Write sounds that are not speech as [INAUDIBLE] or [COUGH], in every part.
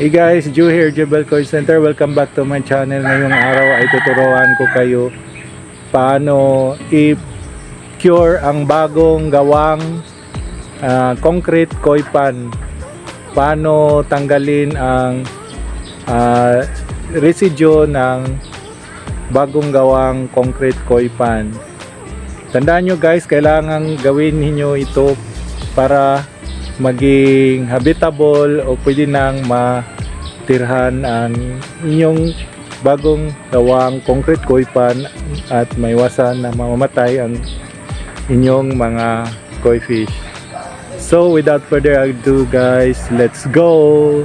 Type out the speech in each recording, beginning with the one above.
Hey guys, Joe here, Jebel Coin Center. Welcome back to my channel. Ngayong araw ay tuturuan ko kayo paano i-cure ang bagong gawang ah, concrete koi pan. Paano tanggalin ang ah, residue ng bagong gawang concrete koi pan. Tandaan nyo guys, kailangan gawin niyo ito para maging habitable o pwede nang matirhan ang inyong bagong gawang concrete koi pan at maiwasan na mamamatay ang inyong mga koi fish. So without further ado guys, let's go!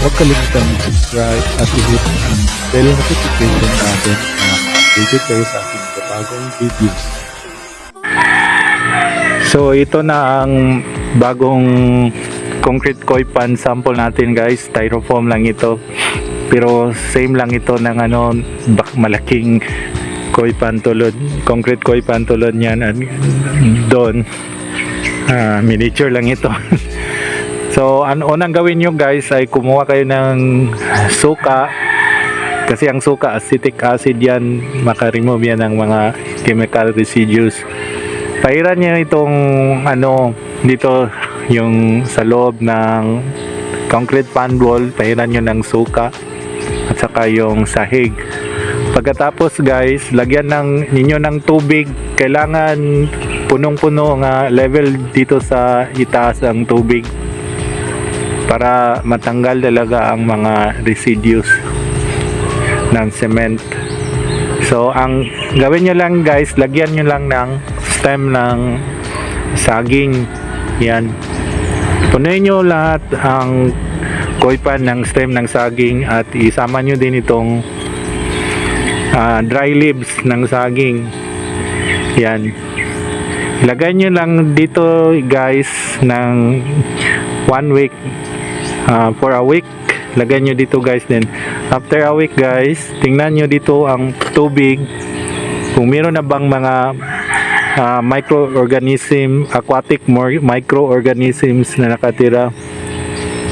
Huwag kalimutan mag-subscribe at i-hit ang bell notification natin na updated kayo sa bagong videos. So ito na ang bagong concrete koi pan sample natin guys. Styrofoam lang ito. Pero same lang ito ng ano bak malaking koi pan tulad concrete koi pan tulad niyan doon ah, miniature lang ito. [LAUGHS] So, ang unang gawin nyo guys ay kumuha kayo ng suka kasi ang suka acetic acid yan makaremove yan ng mga chemical residues. Pairan nyo itong ano dito yung sa loob ng concrete pan wall, pairan nyo ng suka at saka yung sahig. Pagkatapos guys, lagyan ng ninyo ng tubig. Kailangan punong-puno nga level dito sa itaas ang tubig para matanggal talaga ang mga residues ng cement. So, ang gawin nyo lang guys, lagyan nyo lang ng stem ng saging. Yan. Punuin nyo lahat ang koipan ng stem ng saging at isama nyo din itong ah, dry leaves ng saging. Yan. Lagay nyo lang dito guys ng one week Ah, for a week lagyan nyo dito guys din. After a week guys tingnan nyo dito ang tubig. Kung meron na bang mga ah, microorganism aquatic microorganisms na nakatira.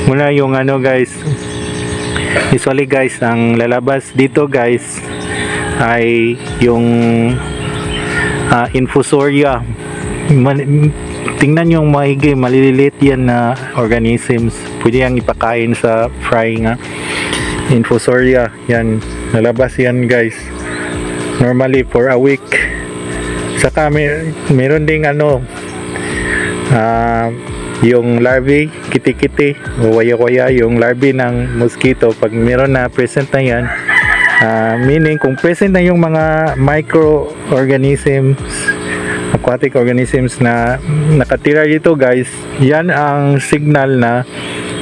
Muna yung ano guys. Usually guys ang lalabas dito guys ay yung ah, infusoria tingnan yung maigi maliliit yan na organisms. Pwede yang ipakain sa fry nga infusoria yan. Nalabas yan guys. Normally for a week. Saka may, meron ding ano ah, yung larvae kiti-kiti o waya-waya yung larvae ng mosquito. Pag meron na present na yan ah, meaning kung present na yung mga microorganisms aquatic organisms na nakatira dito guys. Yan ang signal na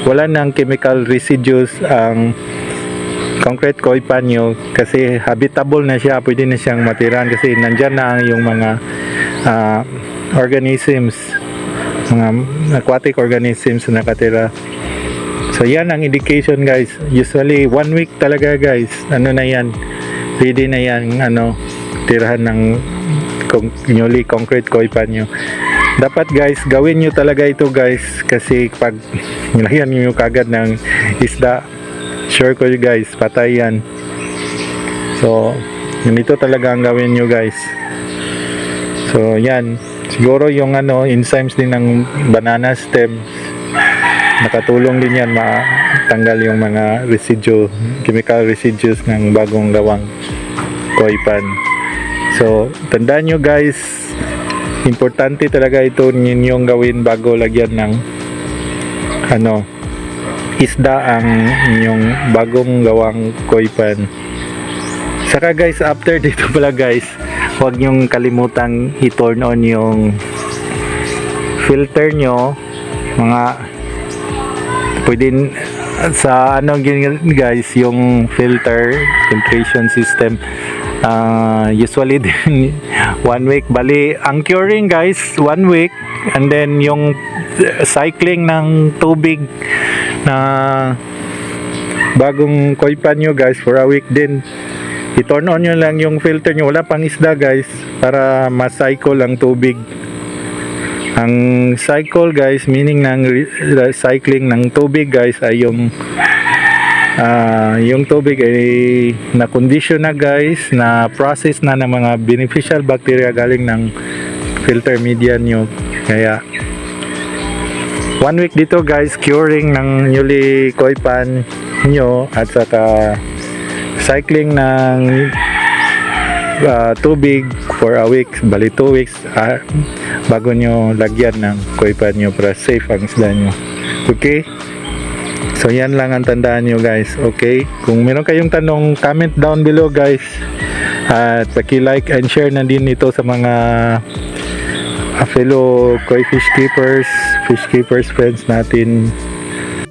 wala ng chemical residues ang concrete koi pan nyo kasi habitable na siya pwede na siyang matiran kasi nandyan na ang yung mga ah, organisms mga aquatic organisms na nakatira. So yan ang indication guys. Usually one week talaga guys. Ano na yan? Pwede na yan ano tirahan ng con- newly concrete koi pan nyo dapat guys gawin nyo talaga ito guys kasi pag nilagyan nyo kagad ng isda sure ko guys patay yan. So ganito talaga ang gawin nyo guys. So yan. Siguro yung ano enzymes din ng banana stem. Nakatulong din yan matanggal yung mga residue chemical residues ng bagong gawang koi pan So, tandaan nyo guys, importante talaga ito ninyong gawin bago lagyan ng ano, isda ang inyong bagong gawang koi pan. Saka guys, after [LAUGHS] dito pala guys, huwag nyong kalimutang i-turn on yung filter nyo, mga pwede sa ano guys, yung filter filtration system Ah, usually din [LAUGHS] one week. Bali ang curing guys one week. And then yung cycling ng tubig na bagong koi pan nyo guys for a week din. I-turn on nyo lang yung filter nyo. Wala pang isda guys para ma-cycle ang tubig. Ang cycle guys, meaning ng re- recycling ng tubig guys ay yung ah, yung tubig ay na condition na guys, na process na ng mga beneficial bacteria galing ng filter media nyo. Kaya one week dito guys, curing ng newly koi pan nyo at saka cycling ng ah, tubig for a week, bali 2 weeks ah, bago nyo lagyan ng koi pan nyo para safe ang isda nyo. Okay? So yan lang ang tandaan nyo guys, okay? Kung meron kayong tanong, comment down below guys. At paki-like and share na din ito sa mga ah, fellow koi fish keepers, fish keepers friends natin